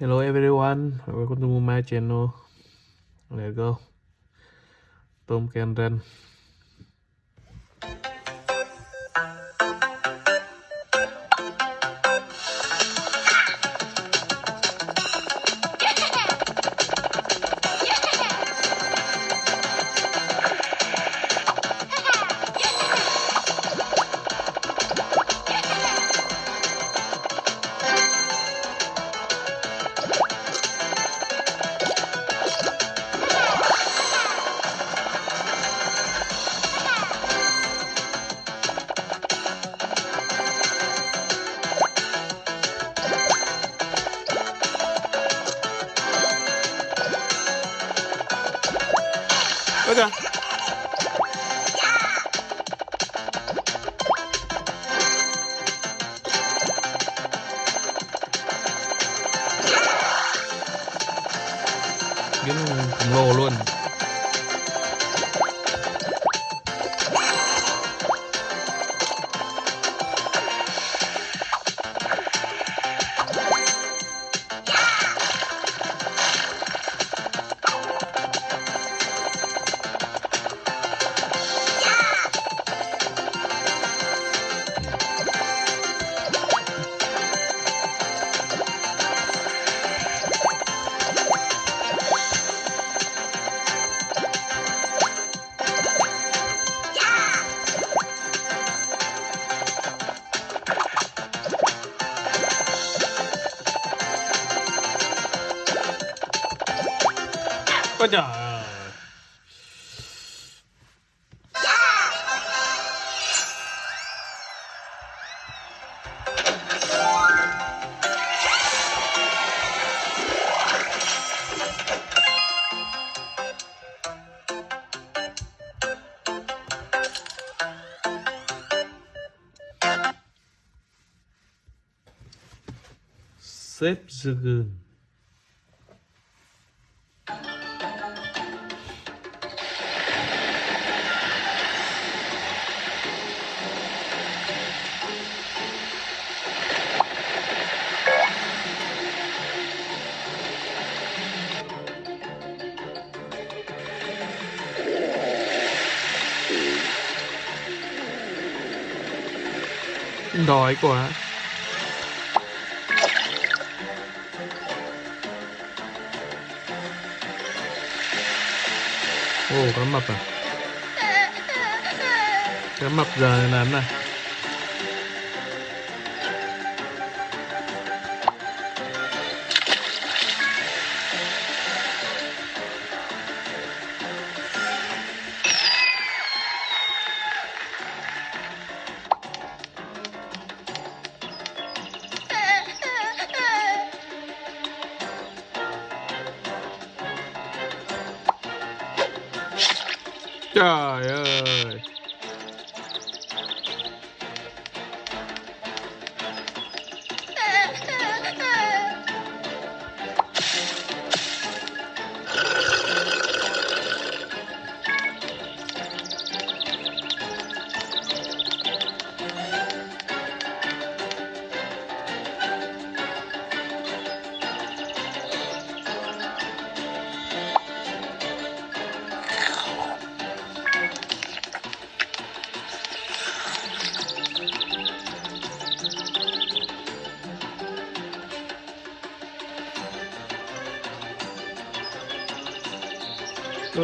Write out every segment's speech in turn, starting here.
Hello everyone, welcome to my channel. Let's go. Tom can Biến khổng lồ luôn. Ôi trời ơi. Sếp Dragon Đói quá. Ồ cá mập à? Cá mập giờ làm này Trời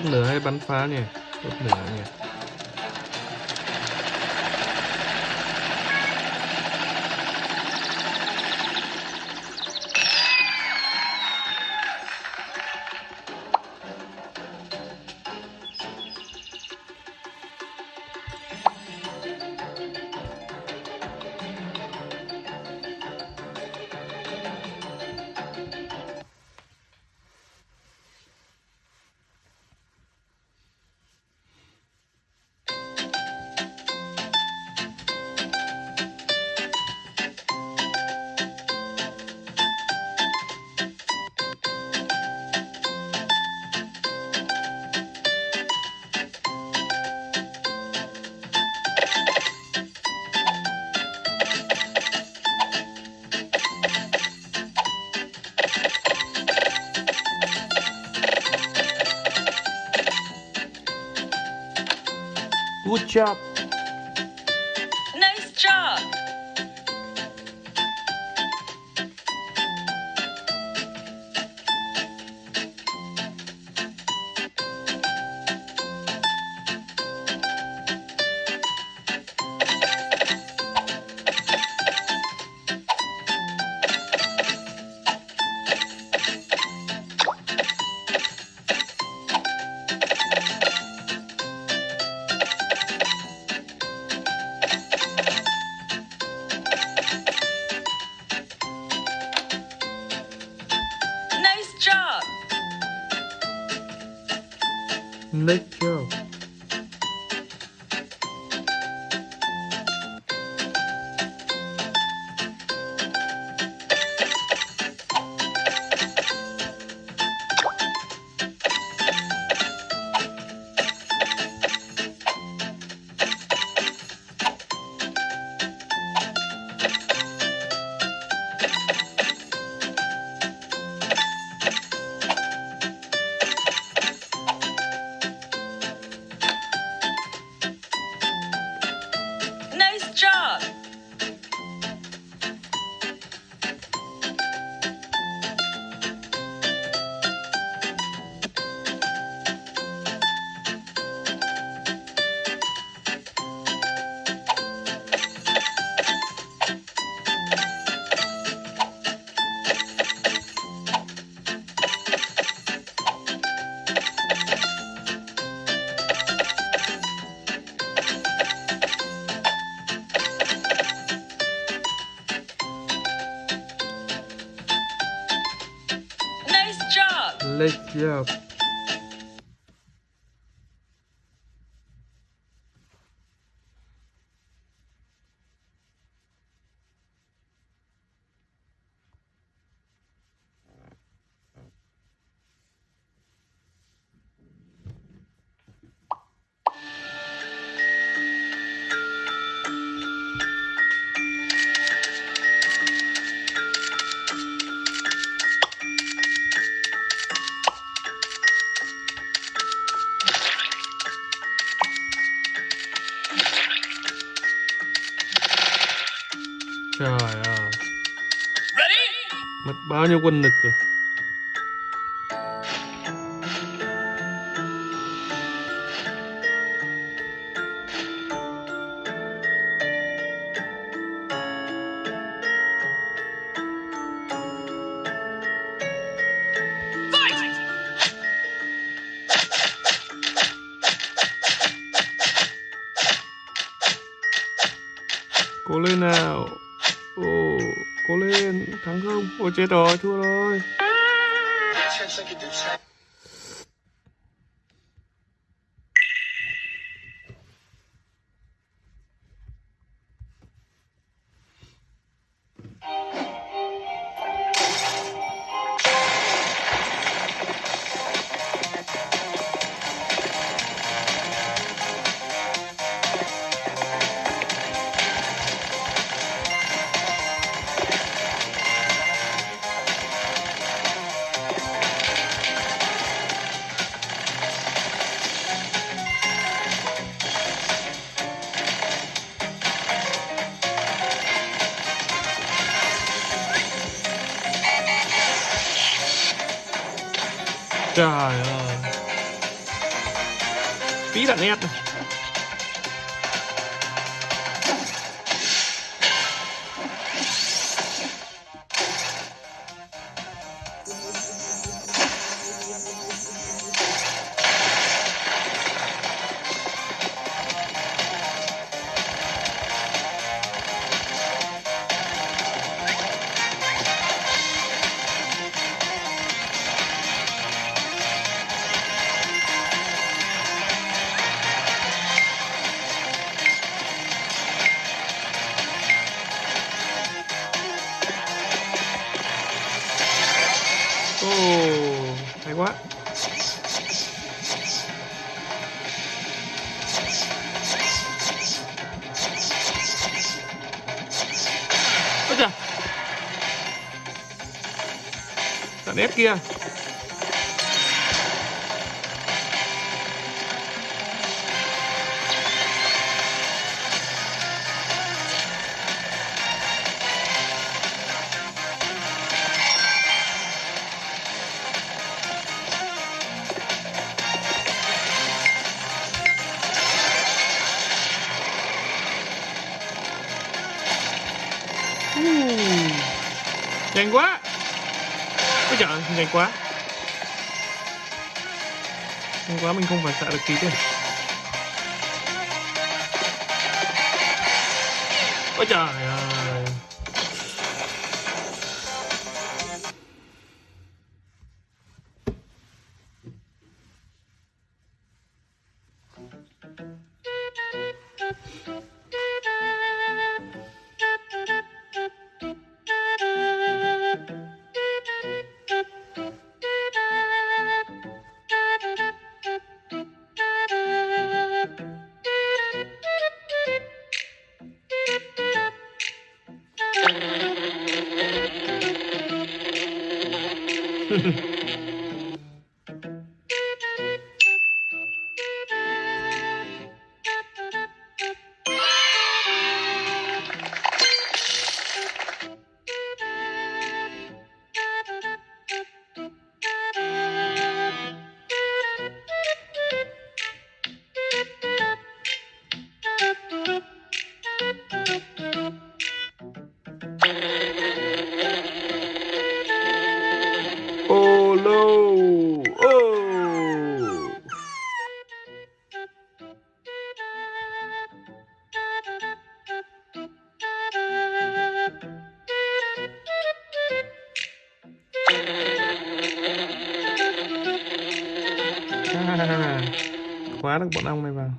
เหนือให้บันฟ้าเนี่ยรถเหนือเนี่ย Ciao. Let yeah. 마녀 건너거 I think it did. Ai, ai. Pira neta. nét kia. Nhanh quá ôi trời nhanh quá nhanh quá, mình không phản xạ được kịp ấy ôi trời ơi Khóa được bọn ong này vào.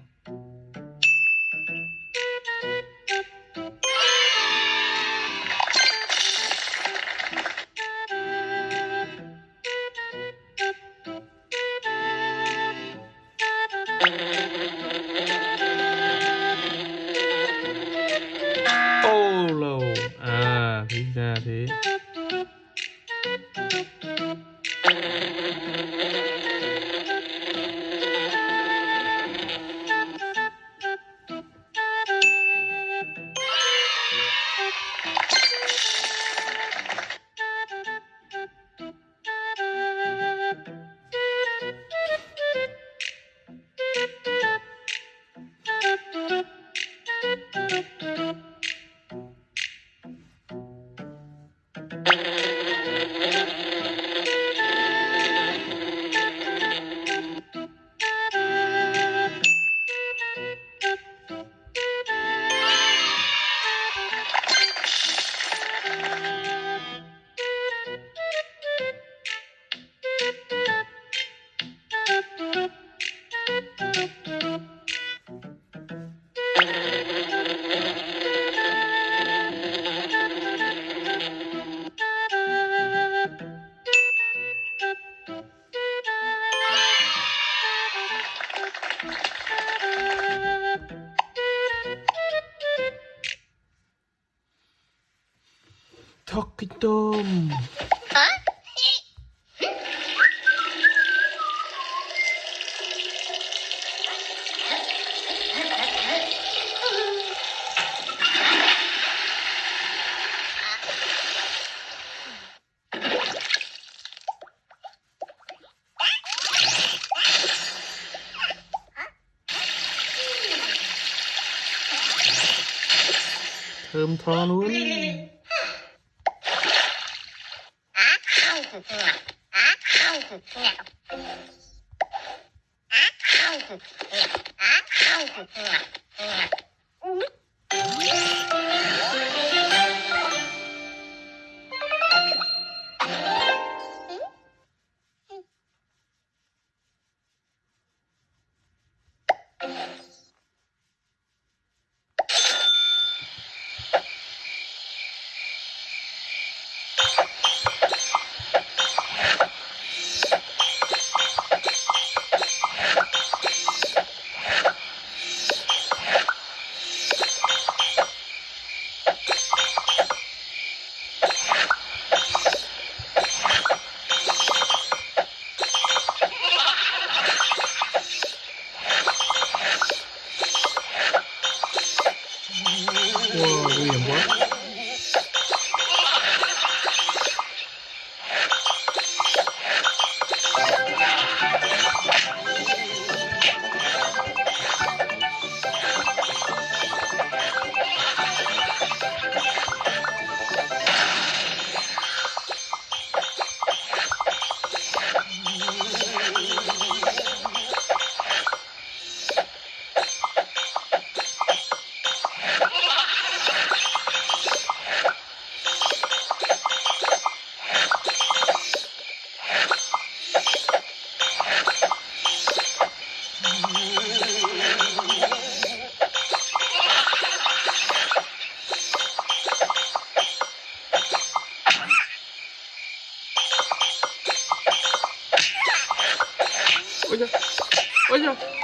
Talking Hả? thơm tho luôn Okay. Ôi da ôi da